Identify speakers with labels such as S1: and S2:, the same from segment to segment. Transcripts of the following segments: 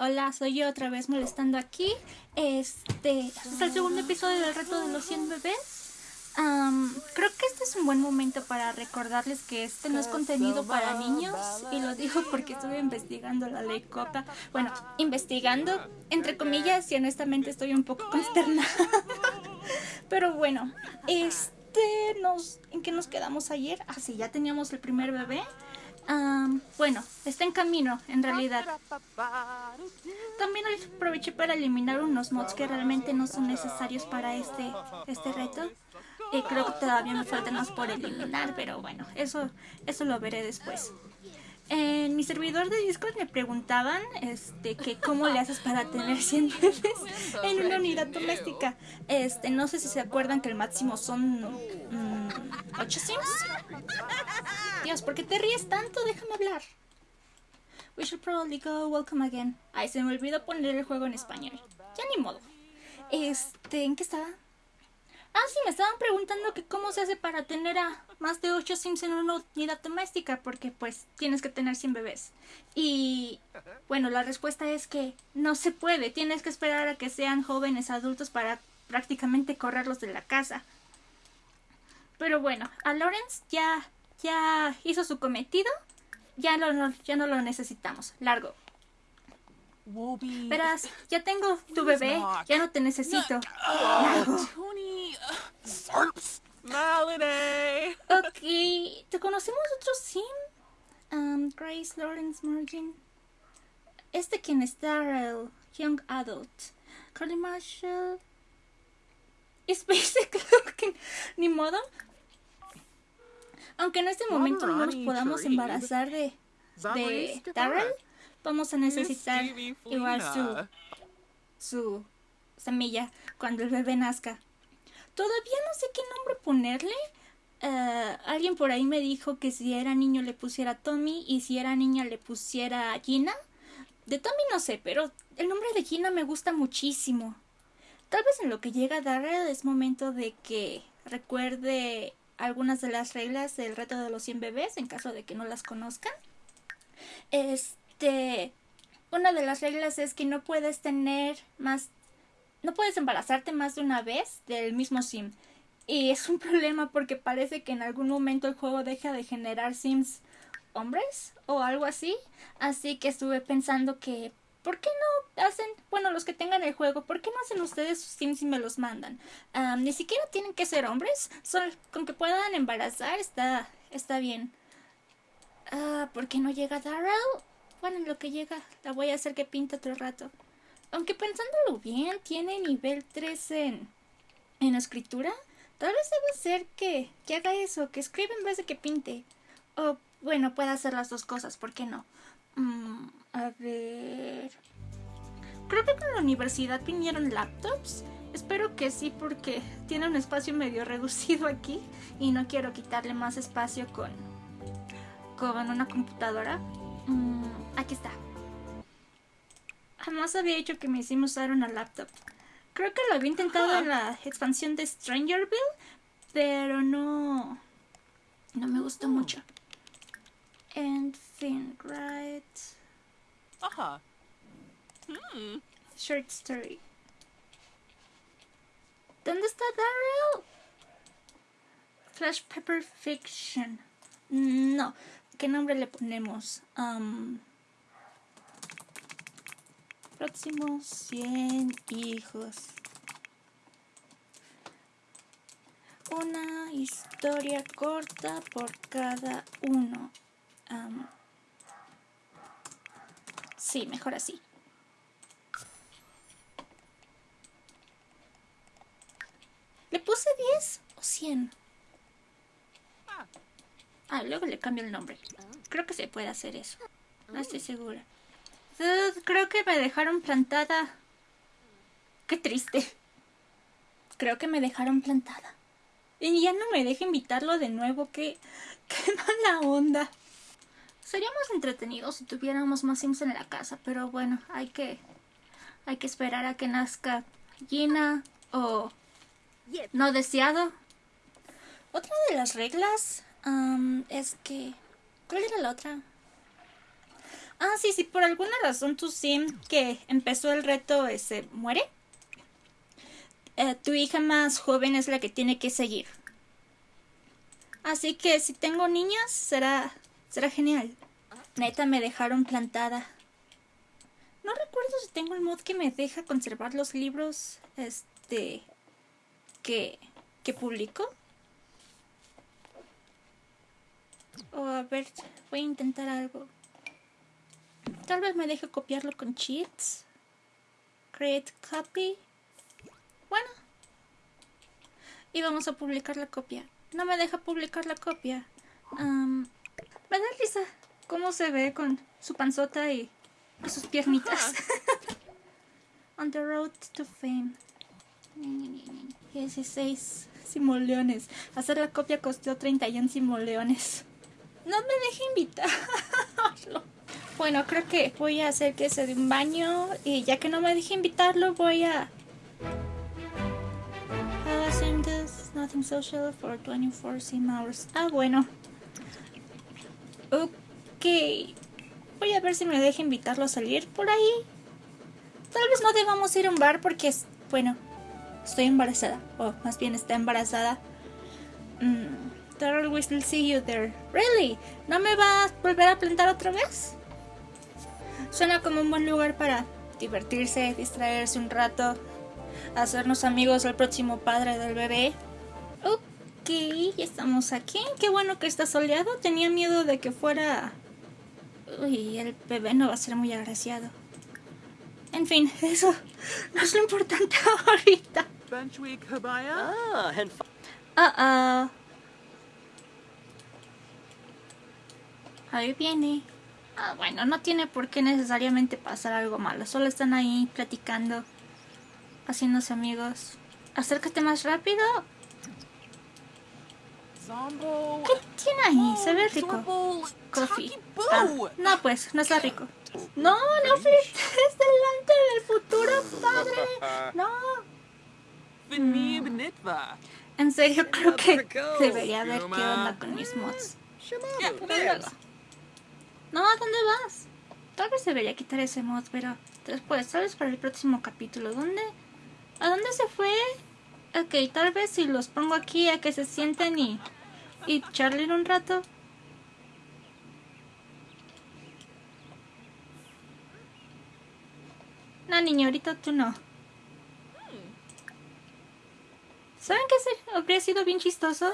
S1: hola, soy yo otra vez molestando aquí. Este, este es el segundo episodio del reto de los 100 bebés. Am, creo que este es un buen momento para recordarles que este no es contenido para niños y lo digo porque estuve investigando la ley COPA. Bueno, investigando entre comillas y honestamente estoy un poco consternada. Pero bueno, este nos ¿en qué nos quedamos ayer? Ah, sí, ya teníamos el primer bebé. Am, bueno, está en camino en realidad. También aproveché para eliminar unos mods que realmente no son necesarios para este, este reto. Y creo que todavía me faltan más por eliminar, pero bueno, eso, eso lo veré después. En mi servidor de Discord me preguntaban este, que cómo le haces para tener 100 bebés en una unidad doméstica. Este, no sé si se acuerdan que el máximo son 8 sims. Dios, ¿por qué te ríes tanto? Déjame hablar. We should probably go welcome again. Ay, se me olvidó poner el juego en español. Ya ni modo. Este, ¿en qué estaba? Ah, sí, me estaban preguntando que cómo se hace para tener a más de 8 sims en una unidad doméstica, porque pues tienes que tener 100 bebés. Y bueno, la respuesta es que no se puede, tienes que esperar a que sean jóvenes adultos para prácticamente correrlos de la casa. Pero bueno, a Lawrence ya, ya hizo su cometido, ya, lo, no- ya no lo necesitamos. Largo. Verás, ya tengo tu bebé, ya no te necesito.
S2: Sarps. Melody.
S1: Ok, ¿te conocemos otro sim? Um, Grace Lawrence Morgan. Este quien es Darrell, Young Adult. Carly Marshall. Es basic looking. Ni modo. Aunque en este momento no nos podamos embarazar de, de Darrell, vamos a necesitar igual su, su semilla cuando el bebé nazca. Todavía no sé qué nombre ponerle. Eh, alguien por ahí me dijo que si era niño le pusiera Tommy y si era niña le pusiera Gina. De Tommy no sé, pero el nombre de Gina me gusta muchísimo. Tal vez en lo que llega Darrell es momento de que recuerde algunas de las reglas del reto de los 100 bebés en caso de que no las conozcan. Este, una de las reglas es que no puedes tener más no puedes embarazarte más de una vez del mismo sim. Y es un problema porque parece que en algún momento el juego deja de generar sims hombres o algo así. Así que estuve pensando que, ¿por qué no hacen, bueno, los que tengan el juego, ¿por qué no hacen ustedes sus sims y me los mandan? Ah, ni siquiera tienen que ser hombres, son, con que puedan embarazar está, está bien. Ah, ¿por qué no llega Darrell? Bueno, en lo que llega, la voy a hacer que pinte otro rato. Aunque pensándolo bien, tiene nivel 3 en, en escritura. Tal vez deba ser que, que haga eso, que escriba en vez de que pinte. O bueno, puede hacer las dos cosas, ¿por qué no? Mm, a ver... Creo que con la universidad vinieron laptops. Espero que sí, porque tiene un espacio medio reducido aquí y no quiero quitarle más espacio con, con una computadora. Mm, aquí está. Jamás había hecho que me hicimos usar una laptop. Creo que lo había intentado en la expansión de Strangerville, pero no. No me gustó mucho. En fin, right.
S2: Ajá. Hmm.
S1: Short story. ¿Dónde está Daryl? Flash Pepper Fiction. No. ¿Qué nombre le ponemos? Um, próximos 100 hijos. Una historia corta por cada uno. Um, sí, mejor así. ¿Le puse 10 o 100?
S2: Ah.
S1: Luego le cambio el nombre. Creo que se puede hacer eso. No estoy segura. Creo que me dejaron plantada. Qué triste. Creo que me dejaron plantada. Y ya no me deja invitarlo de nuevo. Qué, qué mala onda. Sería más entretenido si tuviéramos más Sims en la casa, pero bueno, hay que hay que esperar a que nazca Gina o no deseado. Otra de las reglas am, es que ¿cuál era la otra? Ah, sí, si por alguna razón tu sim que empezó el reto se muere, eh, tu hija más joven es la que tiene que seguir. Así que si tengo niñas, será, será genial. Neta, me dejaron plantada. No recuerdo si tengo el mod que me deja conservar los libros, este, que, que publico. O a ver, voy a intentar algo. Tal vez me deje copiarlo con cheats. Create copy. Bueno. Y vamos a publicar la copia. No me deja publicar la copia. Me da risa cómo se ve con su panzota y, y sus piernitas. On the road to fame. 16 simoleones. Hacer la copia costó 31 simoleones. No me deje invitarlo. Bueno, creo que voy a hacer que se dé un baño y ya que no me deje invitarlo, voy a... Nothing social for 24 sim hours. Ah, bueno. Ok. Voy a ver si me deja invitarlo a salir por ahí. Tal vez no debamos ir a un bar porque, es, bueno, estoy embarazada. O más bien está embarazada. Mm, Daryl we still see you there. Really? ¿No me va a volver a plantar otra vez? Suena como un buen lugar para divertirse, distraerse un rato, hacernos amigos del próximo padre del bebé. Ok, ya estamos aquí. Qué bueno que está soleado. Tenía miedo de que fuera... Uy, el bebé no va a ser muy agraciado. En fin, eso no es lo importante ahorita.
S3: Ah,
S1: Ah, ah. Ahí viene. Ah, bueno, no tiene por qué necesariamente pasar algo malo. Solo están ahí platicando, haciéndose amigos. Acércate más rápido.
S2: Zombo.
S1: ¿Qué tiene ahí? Se ve rico. Coffee. Ah, no, pues, no está rico. No, no flirtes delante del futuro padre. No.
S2: Nitva.
S1: En serio, creo que debería ver qué onda con mis mods. No, ¿a dónde vas? Tal vez debería quitar ese mod, pero después, tal vez para el próximo capítulo. ¿Dónde? ¿A dónde se fue? Ok, tal vez si los pongo aquí a que se sienten y, y charlen un rato. No, niño, ahorita tú no. ¿Saben qué habría sido bien chistoso?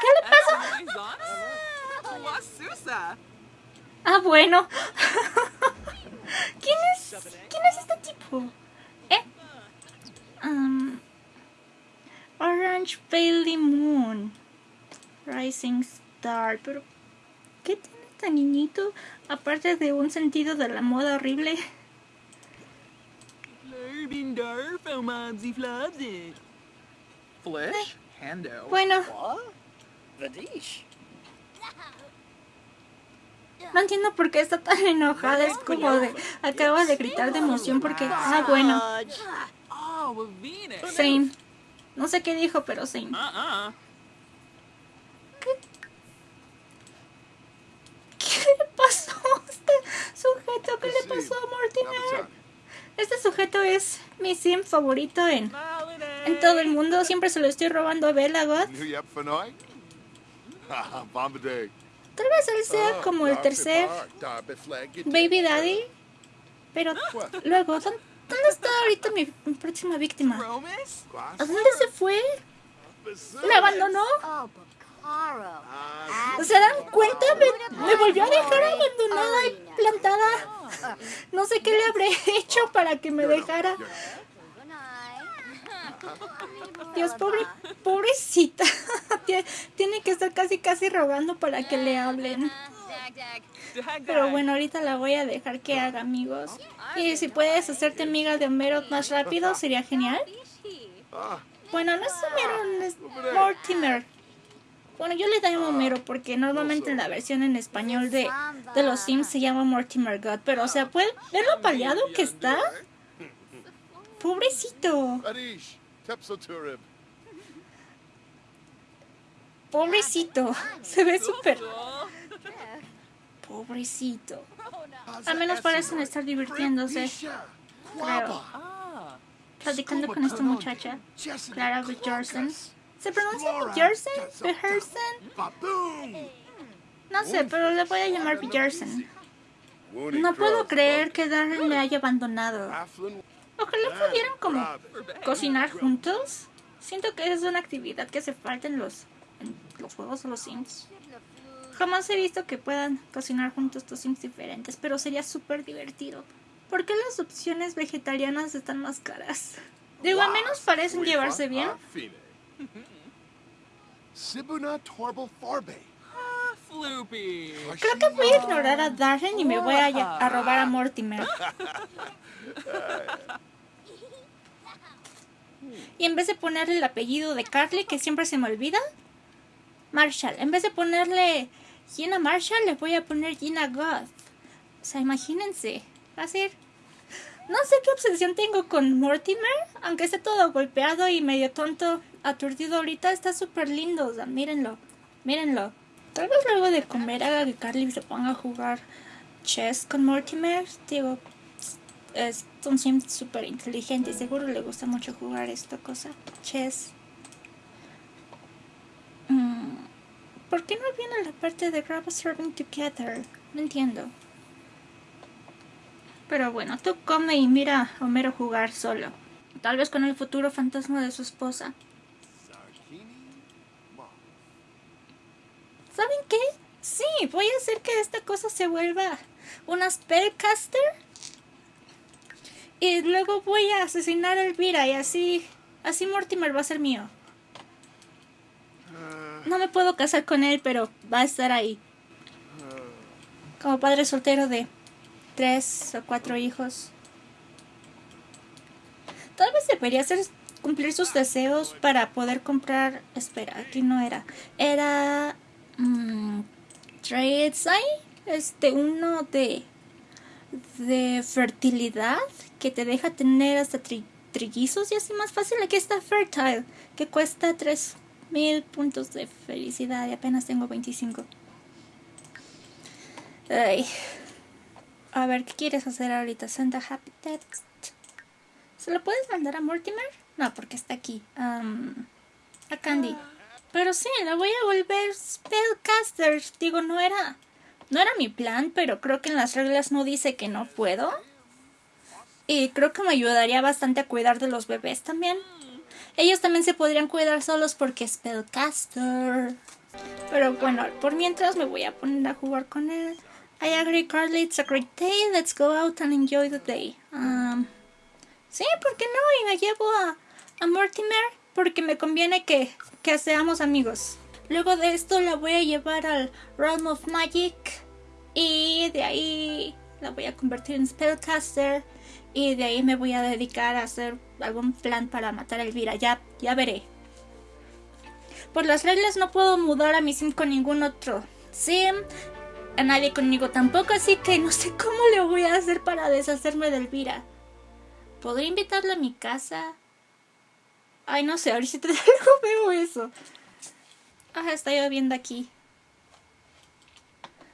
S1: ¿Qué le pasa? Ah, bueno. ¿Quién es, ¿Quién es este tipo? ¿Eh? Um, Orange Bailey Moon. Rising Star. Pero, ¿qué tiene este niñito? Aparte de un sentido de la moda horrible. Bueno, no entiendo por qué está tan enojada. Es como de. Acaba de gritar de emoción porque. Ah, bueno.
S3: Dodge.
S2: Oh.
S1: Same. No sé qué dijo, pero same.
S2: Uh-uh.
S1: ¿Qué le pasó a este sujeto? ¿Qué le pasó a Mortimer? Este sujeto es mi sim favorito en, en todo el mundo. Siempre se lo estoy robando a Bella God. Tal vez él sea como el tercer Baby Daddy. Pero luego, ¿dó- ¿dónde está ahorita mi, mi próxima víctima? ¿A dónde se fue? ¿Me abandonó? ¿Se dan cuenta? Me, volvió a dejar abandonada y plantada. No sé qué le habré hecho para que me dejara. Dios, pobre, pobrecita. Tie- Tiene que estar casi, casi rogando para que le hablen. Pero bueno, ahorita la voy a dejar que haga amigos. Y si puedes hacerte amiga de Homero más rápido, sería genial. Bueno, no es Homero, es Mortimer. Bueno, yo le llamo Homero porque normalmente en la versión en español de, de los Sims se llama Mortimer God. Pero, o sea, ¿pueden ver lo paliado que está? Pobrecito. Pobrecito. Se ve súper... Pobrecito. Al menos parecen estar divirtiéndose. Creo.
S2: Ah.
S1: Platicando con esta muchacha. Clara Bjorsen. ¿Se pronuncia Bjorsen?
S4: Baboon.
S1: No sé, pero le voy a llamar.
S4: Woody
S1: No puedo creer que Darren le haya abandonado. Ojalá pudieran como cocinar juntos. Siento que es una actividad que hace falta en los, en los juegos de los Sims. Jamás he visto que puedan cocinar juntos dos Sims diferentes, pero sería súper divertido. ¿Por qué las opciones vegetarianas están más caras? Digo, al menos parecen llevarse bien.
S4: Sibuna Torble Farbe.
S2: Ah, Floopy.
S1: Creo que voy a ignorar a Darren y me voy a, robar a Mortimer. Y en vez de ponerle el apellido de Carly, que siempre se me olvida, Marshall. En vez de ponerle Gina Marshall, le voy a poner Gina Goth. O sea, imagínense. Va a ser... No sé qué obsesión tengo con Mortimer, aunque esté todo golpeado y medio tonto, aturdido ahorita, está súper lindo. O sea, mírenlo, mírenlo. Tal vez luego de comer haga que Carly se ponga a jugar chess con Mortimer. Digo, es un sim súper inteligente y seguro le gusta mucho jugar esta cosa. Chess. Mm, ¿Por qué no viene la parte de grab a serving together? No entiendo. Pero bueno, tú come y mira a Homero jugar solo. Tal vez con el futuro fantasma de su esposa. ¿Saben qué? Sí, voy a hacer que esta cosa se vuelva una spellcaster. Y luego voy a asesinar a Elvira y así, así Mortimer va a ser mío. No me puedo casar con él, pero va a estar ahí. Como padre soltero de tres o cuatro hijos. Tal vez debería hacer cumplir sus deseos para poder comprar. Espera, aquí no era. Era. Mm, Tradesai. Este, uno de. de fertilidad que te deja tener hasta tri- trillizos y así más fácil. Aquí está Fertile, que cuesta 3000 puntos de felicidad y apenas tengo 25. Ay. A ver, ¿qué quieres hacer ahorita? Santa Happy Text. ¿Se lo puedes mandar a Mortimer? No, porque está aquí. Am, a Candy. Pero sí, la voy a volver Spellcaster. Digo, no era. No era mi plan, pero creo que en las reglas no dice que no puedo. Y creo que me ayudaría bastante a cuidar de los bebés también. Ellos también se podrían cuidar solos porque Spellcaster. Pero bueno, por mientras me voy a poner a jugar con él. I agree, Carly. It's a great day. Let's go out and enjoy the day. Um, sí, ¿por qué no? Y me llevo a, a Mortimer porque me conviene que, que seamos amigos. Luego de esto la voy a llevar al Realm of Magic y de ahí la voy a convertir en Spellcaster y de ahí me voy a dedicar a hacer algún plan para matar a Elvira. Ya, ya veré. Por las reglas no puedo mudar a mi sim con ningún otro sim. A nadie conmigo tampoco, así que no sé cómo le voy a hacer para deshacerme de Elvira. ¿Podría invitarla a mi casa? Ay, no sé, ahorita algo veo eso. Ah, está lloviendo aquí.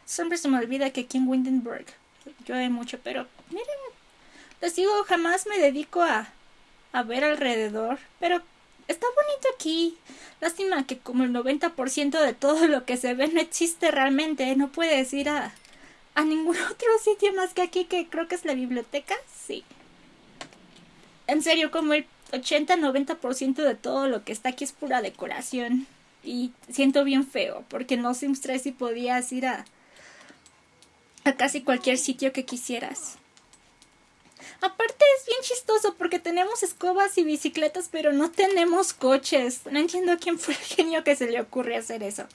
S1: Siempre se me olvida que aquí en Windenburg llueve mucho, pero miren, les digo, jamás me dedico a, a ver alrededor, pero está bonito aquí. Lástima que como el 90% de todo lo que se ve no existe realmente, no puedes ir a, a ningún otro sitio más que aquí, que creo que es la biblioteca, sí. En serio, como el 80-90% de todo lo que está aquí es pura decoración. Y siento bien feo, porque en No Sims 3 sí podías ir a, a casi cualquier sitio que quisieras. Aparte es bien chistoso porque tenemos escobas y bicicletas, pero no tenemos coches. No entiendo a quién fue el genio que se le ocurre hacer eso.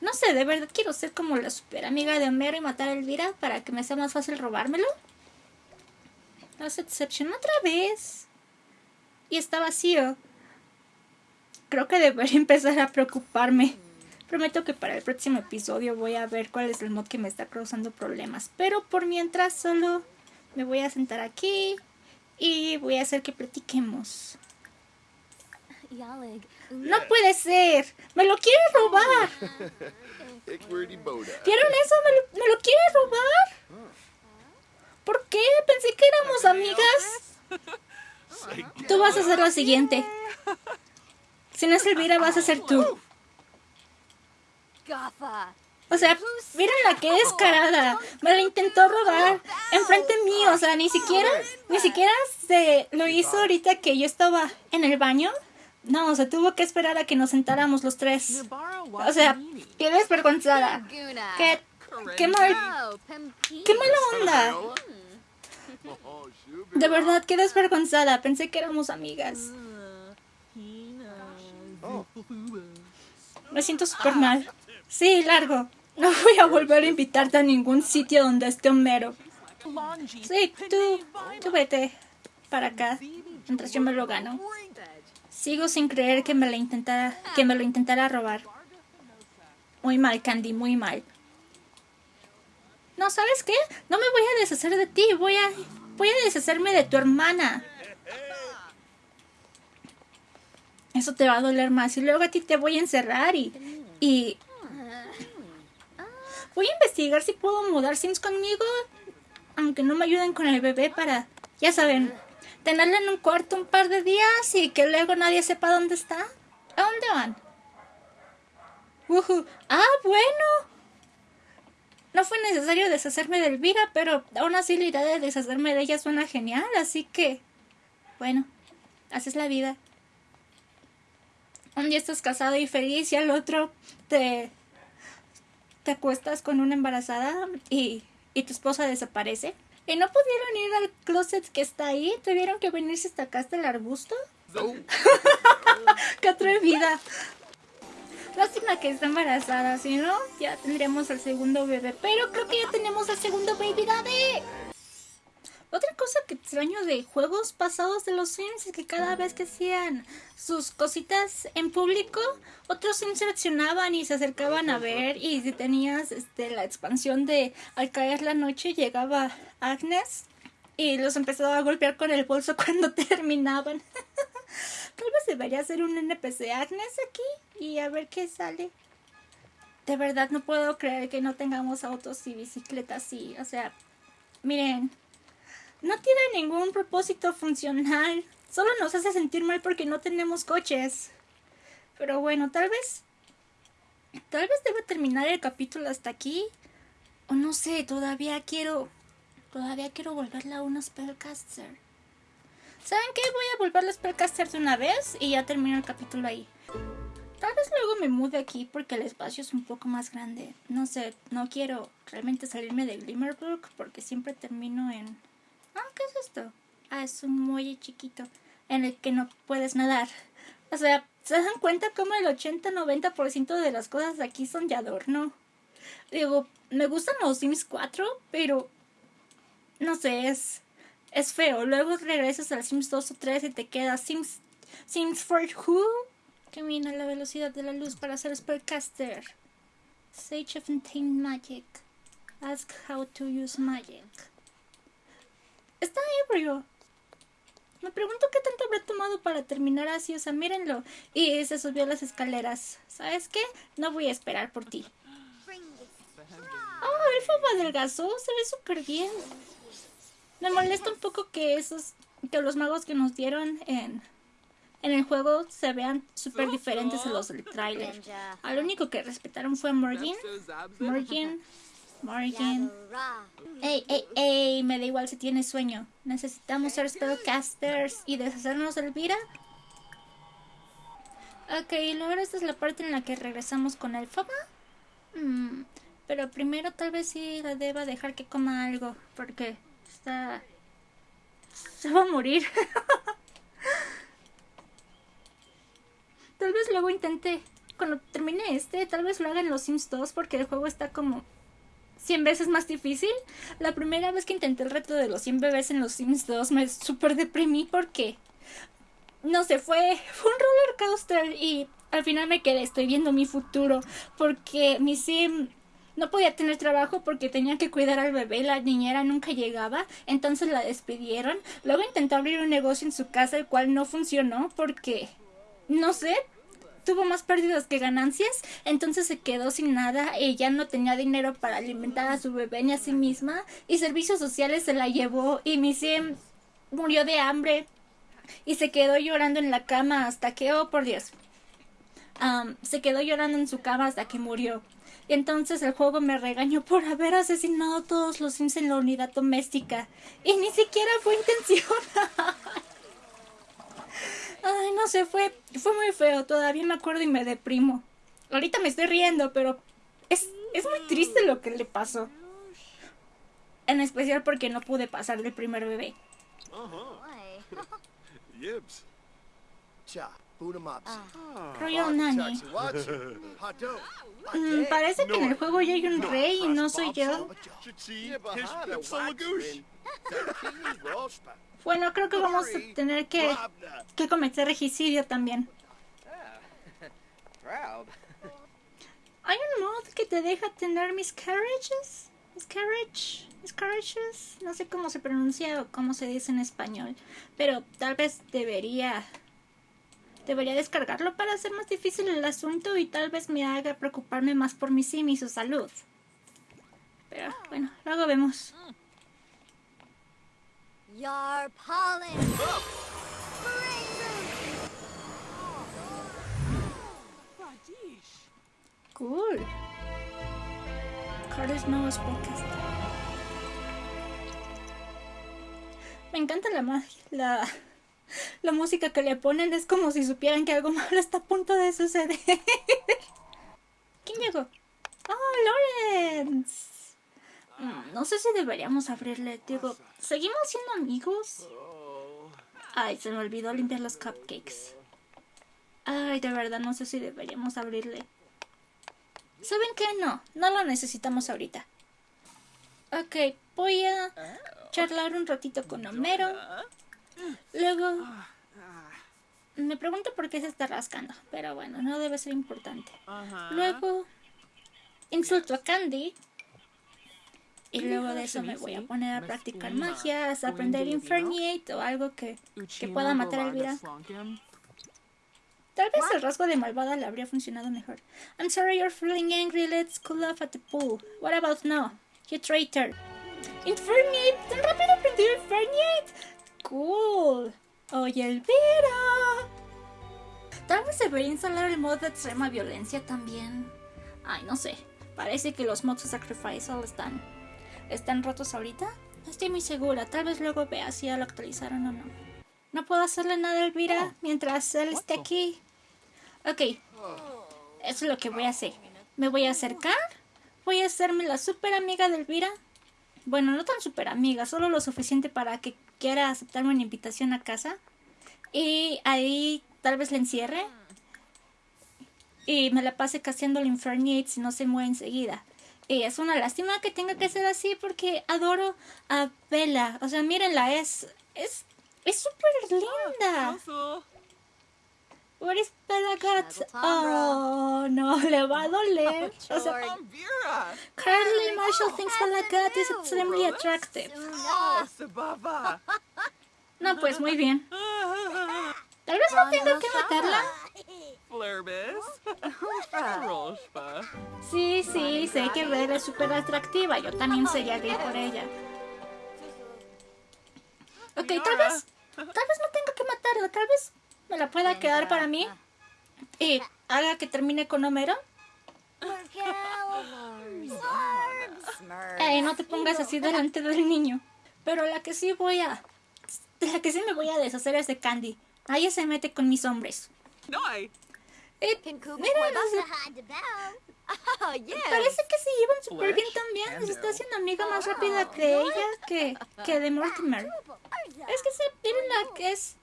S1: No sé, de verdad quiero ser como la super amiga de Homero y matar a Elvira para que me sea más fácil robármelo. Las exception otra vez. Y está vacío. Creo que debería empezar a preocuparme. Prometo que para el próximo episodio voy a ver cuál es el mod que me está causando problemas. Pero por mientras solo me voy a sentar aquí y voy a hacer que platiquemos. No puede ser. Me lo quiere robar. ¿Vieron eso? ¿Me lo, me lo quiere robar? ¿Por qué? Pensé que éramos amigas. Tú vas a ser la siguiente. Si no es Elvira, vas a ser tú. O sea, miren la que descarada. Me la intentó robar enfrente mío. O sea, ni siquiera, ni siquiera se lo hizo ahorita que yo estaba en el baño. No, o sea, tuvo que esperar a que nos sentáramos los tres. O sea, qué desvergonzada. Qué, qué mal, qué mala onda. De verdad, qué desvergonzada. Pensé que éramos amigas. Me siento súper mal. Sí, largo. No voy a volver a invitarte a ningún sitio donde esté Homero. Sí, tú, tú vete para acá. Mientras yo me lo gano. Sigo sin creer que me lo intentara, que me lo intentara robar. Muy mal, Candy, muy mal. No, ¿sabes qué? No me voy a deshacer de ti. Voy a, voy a deshacerme de tu hermana. Eso te va a doler más. Y luego a ti te voy a encerrar y, y Voy a investigar si puedo mudar Sims conmigo, aunque no me ayuden con el bebé para, ya saben, tenerla en un cuarto un par de días y que luego nadie sepa dónde está. ¿A dónde van? Ujú. Ah, bueno. No fue necesario deshacerme de Elvira, pero aún así la idea de deshacerme de ella suena genial, así que, bueno, así es la vida. Un día estás casado y feliz y al otro te te acuestas con una embarazada y, y tu esposa desaparece. Y no pudieron ir al closet que está ahí. Tuvieron que venirse hasta acá, hasta el arbusto. ¡Qué atrevida! Lástima que está embarazada, si no, ya tendríamos al segundo bebé. Pero creo que ya tenemos al segundo baby daddy. Otra cosa que extraño de juegos pasados de los Sims es que cada vez que hacían sus cositas en público, otros Sims reaccionaban y se acercaban a ver. Y si tenías este, la expansión de Al caer la noche, llegaba Agnes y los empezaba a golpear con el bolso cuando terminaban. Tal vez debería hacer un NPC Agnes aquí y a ver qué sale. De verdad no puedo creer que no tengamos autos y bicicletas y, o sea, miren, no tiene ningún propósito funcional. Solo nos hace sentir mal porque no tenemos coches. Pero bueno, tal vez... Tal vez deba terminar el capítulo hasta aquí. O no sé, todavía quiero... Todavía quiero volverla a una spellcaster. ¿Saben qué? Voy a volverla a spellcaster de una vez y ya termino el capítulo ahí. Tal vez luego me mude aquí porque el espacio es un poco más grande. No sé, no quiero realmente salirme de Glimmerbrook porque siempre termino en... Ah, ¿qué es esto? Ah, es un muelle chiquito en el que no puedes nadar. O sea, ¿se dan cuenta cómo el 80-90% de las cosas de aquí son de adorno? Digo, me gustan los Sims 4, pero no sé, es, es feo. Luego regresas al Sims 2 o 3 y te quedas Sims, Sims for Who. Camina a la velocidad de la luz para ser Spellcaster. Sage of Untamed Magic. Ask how to use magic. Está ebrio. Me pregunto qué tanto habrá tomado para terminar así, o sea, mírenlo. Y se subió a las escaleras. ¿Sabes qué? No voy a esperar por ti. Oh, el fama adelgazó, se ve súper bien. Me molesta un poco que esos, que los magos que nos dieron en, en el juego se vean súper diferentes a los del tráiler. Al único que respetaron fue Morgan. Morgan. Morgan. Ey, ey, ey, me da igual si tienes sueño. Necesitamos ser spellcasters y deshacernos de Elvira. Ok, ahora esta es la parte en la que regresamos con el Fama. Mm, pero primero tal vez sí la deba dejar que coma algo, porque está... Se va a morir. tal vez luego intente, cuando termine este, tal vez lo haga en los Sims 2, porque el juego está como 100 veces más difícil. La primera vez que intenté el reto de los 100 bebés en los Sims 2 me super deprimí porque no sé, fue, fue un roller coaster y al final me quedé, estoy viendo mi futuro porque mi sim no podía tener trabajo porque tenía que cuidar al bebé, la niñera nunca llegaba, entonces la despidieron. Luego intentó abrir un negocio en su casa, el cual no funcionó porque, no sé, tuvo más pérdidas que ganancias, entonces se quedó sin nada ya no tenía dinero para alimentar a su bebé ni a sí misma y servicios sociales se la llevó y Missy murió de hambre y se quedó llorando en la cama hasta que, oh por Dios, Am, se quedó llorando en su cama hasta que murió. Y entonces el juego me regañó por haber asesinado a todos los Sims en la unidad doméstica. Y ni siquiera fue intencional. Ay, no sé, fue, fue muy feo. Todavía me acuerdo y me deprimo. Ahorita me estoy riendo, pero es, es muy triste lo que le pasó. En especial porque no pude pasar del primer bebé.
S5: Boy.
S4: Yibs.
S6: 'Em ups.
S1: Royal Nanny.
S6: Dope.
S1: Mm, parece que en el juego ya hay un rey y no soy yo. Bueno, creo que vamos a tener que, que cometer regicidio también. Hay un mod que te deja tener miscarriages. Miscarriage. Miscarriages. No sé cómo se pronuncia o cómo se dice en español. Pero tal vez debería. Debería descargarlo para hacer más difícil el asunto y tal vez me haga preocuparme más por mi sim y su salud. Pero bueno, luego vemos.
S5: Yar pollen.
S1: Cool. Carlos Nuevos Podcast. Me encanta la magia, la, la música que le ponen es como si supieran que algo malo está a punto de suceder. ¿Quién llegó? ¡Oh, Lawrence! Mm, No sé si deberíamos abrirle, digo, ¿seguimos siendo amigos? Ay, se me olvidó limpiar los cupcakes. Ay, de verdad, no sé si deberíamos abrirle. ¿Saben qué? No, no lo necesitamos ahorita. Ok, voy a charlar un ratito con Homero. Luego... Me pregunto por qué se está rascando, pero bueno, no debe ser importante. Luego... Insulto a Candy. Y luego de eso me voy a poner a practicar magias, a aprender Inferniate o algo que, que pueda matar a Elvira. Tal vez el rasgo de malvada le habría funcionado mejor. I'm sorry you're feeling angry. Let's cool off at the pool. What about now? You traitor. Inferniate. ¿Tan rápido aprendió Inferniate? Cool. Oye, Elvira. Tal vez debería instalar el mod de extrema violencia también. Ay, no sé. Parece que los mods de Sacrifice están, están rotos ahorita. No estoy muy segura. Tal vez luego vea si ya lo actualizaron o no. No puedo hacerle nada a Elvira mientras él esté aquí. Ok. Eso es lo que voy a hacer. Me voy a acercar. Voy a hacerme la super amiga de Elvira. Bueno, no tan super amiga, solo lo suficiente para que quiera aceptarme una invitación a casa. Y ahí tal vez la encierre. Y me la pase casteando el Inferniate si no se mueve enseguida. Y es una lástima que tenga que ser así porque adoro a Bella. O sea, mírenla, es. Es. Es súper linda. Where is Bella got?
S5: Snuggle Tom,
S1: Oh, no, le va a doler. O sea. Carly Marshall thinks Bella Cat is extremely attractive.
S2: Oh. Sababa.
S1: No, pues muy bien. Tal vez no tenga que matarla. Sí, sí, sé que Bella es súper atractiva. Yo también sería gay por ella. Ok, tal vez. Tal vez no tenga que matarla. Tal vez me la pueda quedar para mí. Y haga que termine con Homero. Eh, no te pongas así delante del niño. Pero la que sí voy a. La que sí me voy a deshacer es de Candy. Ella se mete con mis hombres.
S2: No, I.
S1: Eh, mira?
S5: Oh, yes.
S1: parece que se llevan súper bien también. Se está haciendo amiga más rápida de ella que, que de Mortimer. Es que se miren la que es.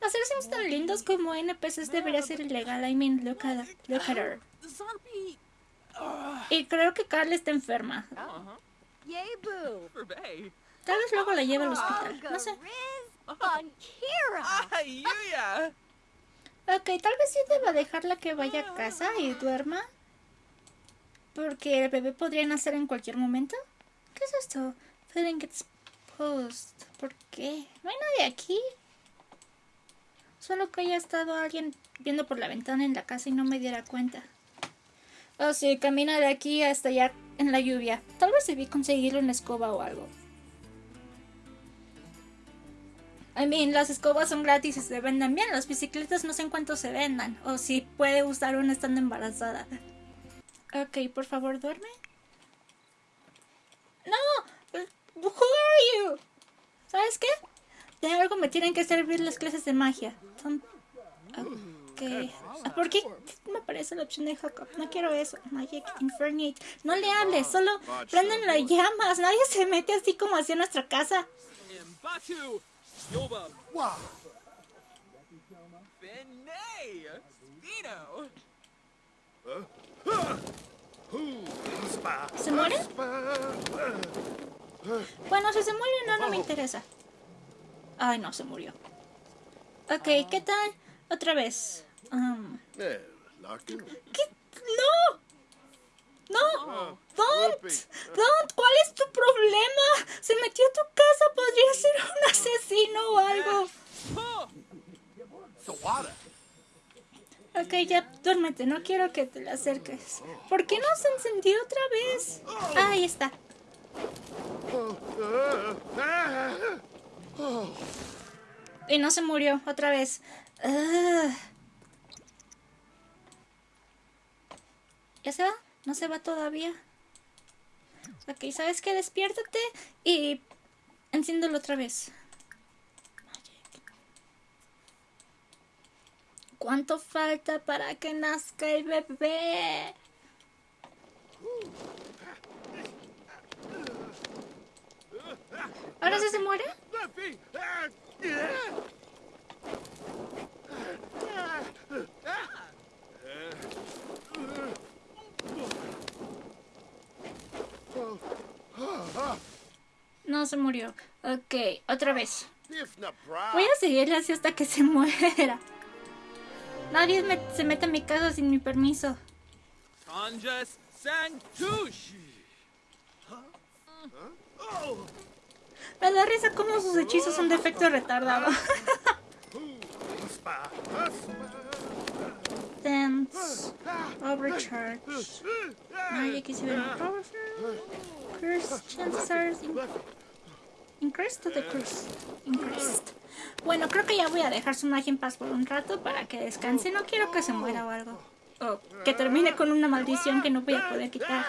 S1: Hacer sims tan lindos como NPCs debería ser ilegal. I mean, look at, look at her. Y creo que Carla está enferma. Tal vez luego la lleve al hospital. No sé. Ok, tal vez sí deba dejarla que vaya a casa y duerma. Porque el bebé podría nacer en cualquier momento. ¿Qué es esto? Feeling exposed. ¿Por qué? No hay nadie aquí. Solo que haya estado alguien viendo por la ventana en la casa y no me diera cuenta. Oh, sí, camina de aquí hasta allá en la lluvia. Tal vez debí conseguirlo en la escoba o algo. I mean, las escobas son gratis y se venden bien. Las bicicletas no sé en cuánto se vendan. O si puede usar una estando embarazada. Ok, por favor, duerme. No, who are you? ¿Sabes qué? De algo me tienen que servir las clases de magia. Son... Ah, ¿Por qué me aparece la opción de Jacob? No quiero eso. Magic Infernate. No le hables, solo prenden las llamas. Nadie se mete así como hacia nuestra casa. ¿Se muere? Bueno, si se muere no, no me interesa. Ay, no, se murió. Ok, ¿qué tal? Otra vez. Um. ¿Qué? ¡No! ¡No! ¡Don't! ¡Don't! ¿Cuál es tu problema? Se metió a tu casa, podría ser un asesino o algo. Ok, ya duérmete, no quiero que te le acerques. ¿Por qué no se encendió otra vez? Ah, ahí está. Y no se murió otra vez. ¿Ya se va? ¿No se va todavía? Ok, ¿sabes qué? Despiértate y enciéndelo otra vez. ¿Cuánto falta para que nazca el bebé? ¿Ahora sí se muere? No se murió. Ok, otra vez. Voy a seguirle así hasta que se muera. Nadie me- se mete a mi casa sin mi permiso. Me da risa cómo sus hechizos son de efecto retardado. Dance. Overcharge. Magic is even powerful. Curse chances are in- increased the curse. Increased. Bueno, creo que ya voy a dejar su magia en paz por un rato para que descanse. No quiero que se muera o algo. O que termine con una maldición que no voy a poder quitar.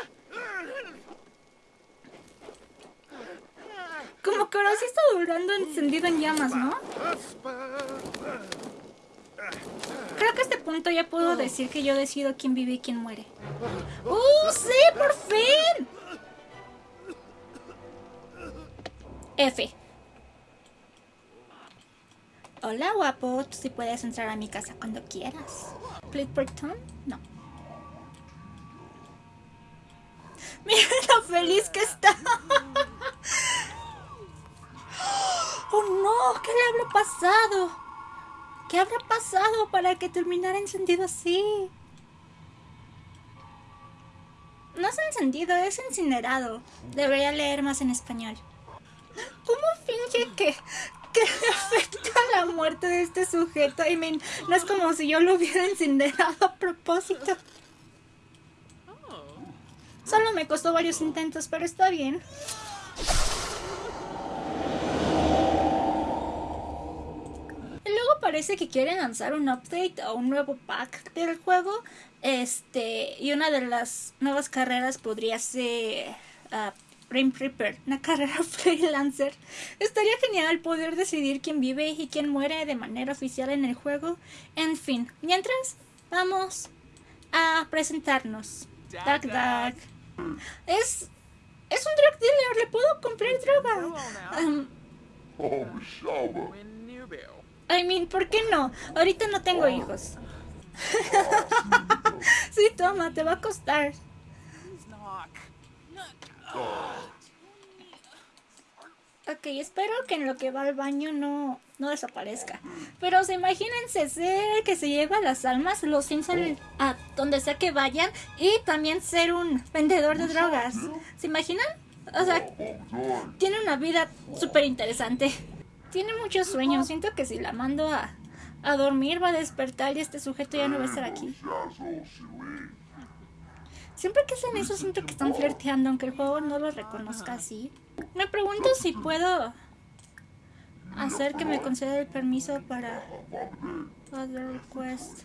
S1: Como que ahora sí está durando encendido en llamas, ¿no? Creo que a este punto ya puedo decir que yo decido quién vive y quién muere. ¡Uh, sí, por fin! F. Hola, guapo. Tú sí puedes entrar a mi casa cuando quieras. ¿Flipperton? No. Mira lo feliz que está. ¡Oh, no! ¿Qué le habrá pasado? ¿Qué habrá pasado para que terminara encendido así? No es encendido, es incinerado. Debería leer más en español. ¿Cómo finge que, que afecta la muerte de este sujeto? I mean, no es como si yo lo hubiera incinerado a propósito. Solo me costó varios intentos, pero está bien. Y luego parece que quieren lanzar un update o un nuevo pack del juego. Este, y una de las nuevas carreras podría ser ah, Rim Reaper, una carrera freelancer. Estaría genial poder decidir quién vive y quién muere de manera oficial en el juego. En fin, mientras vamos a presentarnos. Dag Dag. Es es un drug dealer, le puedo comprar droga. Um. I mean, ¿por qué no? Ahorita no tengo hijos. sí, toma, te va a costar. Ok, espero que en lo que va al baño no, no desaparezca. Pero se imagínense ser el que se lleva las almas, los Simpson a donde sea que vayan y también ser un vendedor de drogas. ¿Se imaginan? O sea, tiene una vida súper interesante. Tiene muchos sueños. Siento que si la mando a, a dormir, va a despertar y este sujeto ya no va a estar aquí. Siempre que hacen eso siento que están flirteando, aunque el juego no lo reconozca así. Me pregunto si puedo hacer que me conceda el permiso para other request.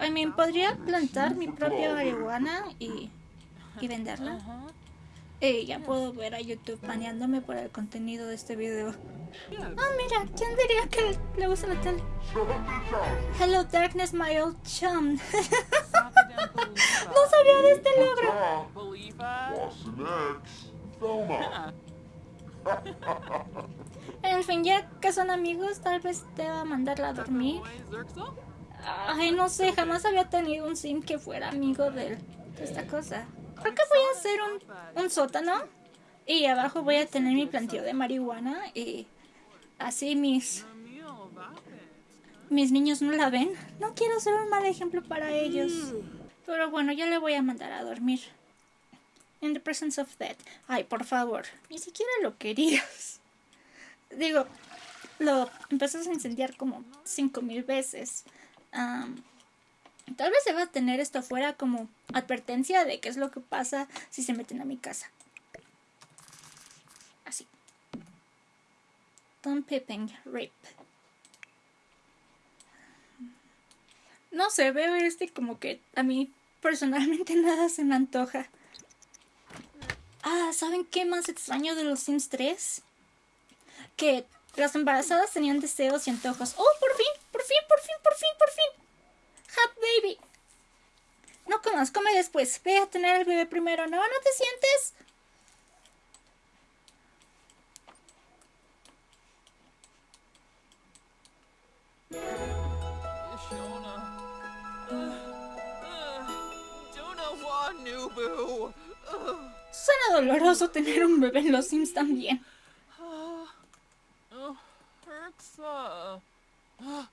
S1: I mean, podría plantar mi propia marihuana y, y venderla. Y ya puedo ver a YouTube baneándome por el contenido de este video. Ah, mira, ¿quién diría que le gusta la tele? Hello Darkness, my old chum. no sabía de este logro. En fin, ya que son amigos, tal vez te va a mandarla a dormir. Ay, no sé, jamás había tenido un sim que fuera amigo de esta cosa. Creo que voy a hacer un, un sótano y abajo voy a tener mi planteo de marihuana y así mis, mis niños no la ven. No quiero ser un mal ejemplo para ellos. Pero bueno, ya le voy a mandar a dormir. In the presence of death. Ay, por favor, ni siquiera lo querías. Digo, lo empezás a incendiar como cinco mil veces. Am, tal vez se va a tener esto afuera como advertencia de qué es lo que pasa si se meten a mi casa. Así. Tom Pippin, Rip. No sé, veo este como que a mí personalmente nada se me antoja. Ah, ¿saben qué más extraño de los Sims 3? Que las embarazadas tenían deseos y antojos. ¡Oh, por fin! ¡Por fin, por fin, por fin, por fin! ¡Hap baby! No después. Ve a tener el bebé primero. ¿No? ¿No te sientes?
S2: Uh, uh. Uh,
S1: Suena doloroso tener un bebé en los Sims también.
S2: uh, uh, Herxa. Uh,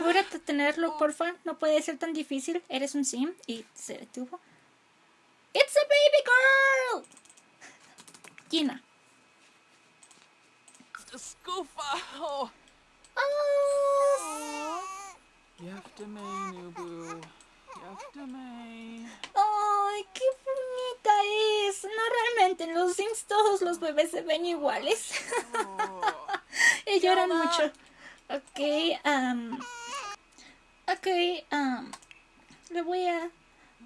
S1: Apúrate a tenerlo, porfa. No puede ser tan difícil. Eres un sim y se detuvo. ¡It's a baby girl! Gina.
S2: Scoofa. Oh.
S1: Oh. ¡Ay, qué bonita es! No, realmente, en los Sims todos los bebés se ven iguales.
S2: Oh.
S1: y lloran mucho. Ok, um, ok, um, le voy a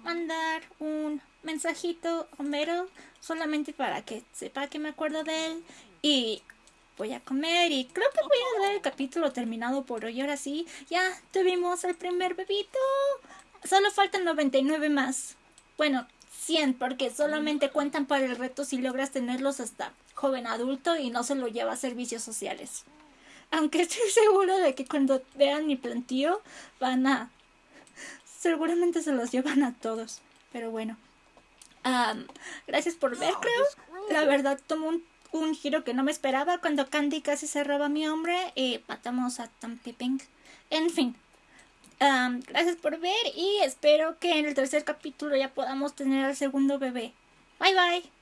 S1: mandar un mensajito a Homero solamente para que sepa que me acuerdo de él y voy a comer y creo que voy a dar el capítulo terminado por hoy. Ahora sí, ya tuvimos el primer bebito. Solo faltan 99 más. Bueno, 100 porque solamente cuentan para el reto si logras tenerlos hasta joven adulto y no se lo lleva a servicios sociales. Aunque estoy segura de que cuando vean mi plantío van a... Seguramente se los llevan a todos. Pero bueno. Gracias por ver, creo. La verdad tomó un, un giro que no me esperaba cuando Candy casi se roba a mi hombre y matamos a Tom Pipping. En fin. Gracias por ver y espero que en el tercer capítulo ya podamos tener al segundo bebé. Bye bye.